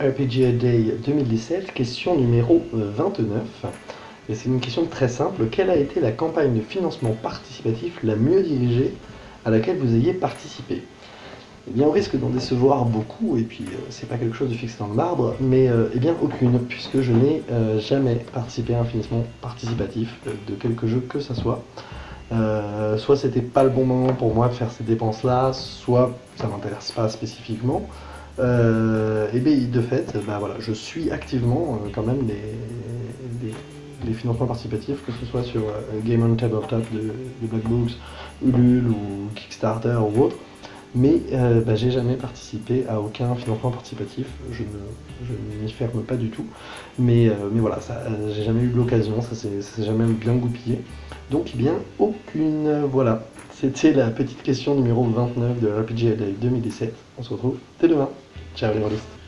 RPGA Day 2017, question numéro 29. Et c'est une question très simple. Quelle a été la campagne de financement participatif la mieux dirigée à laquelle vous ayez participé? Eh bien, on risque d'en décevoir beaucoup, et puis euh, c'est pas quelque chose de fixé dans le marbre, mais euh, eh bien aucune, puisque je n'ai euh, jamais participé à un financement participatif de quelque jeu que ce soit. soit c'était pas le bon moment pour moi de faire ces dépenses-là, soit ça m'intéresse pas spécifiquement. Euh, et bien de fait, bah, voilà, je suis activement euh, quand même les, les, financements participatifs, que ce soit sur euh, Game on Tabletop de, de Black Books, Ulule ou Kickstarter ou autre. Mais bah, j'ai jamais participé à aucun financement participatif, je ne m'y ferme pas du tout. Mais, mais voilà, j'ai jamais eu l'occasion, ça s'est jamais bien goupillé. Donc eh bien aucune, voilà. C'était la petite question numéro 29 de RPG Live 2017. On se retrouve dès demain. Ciao les rôlistes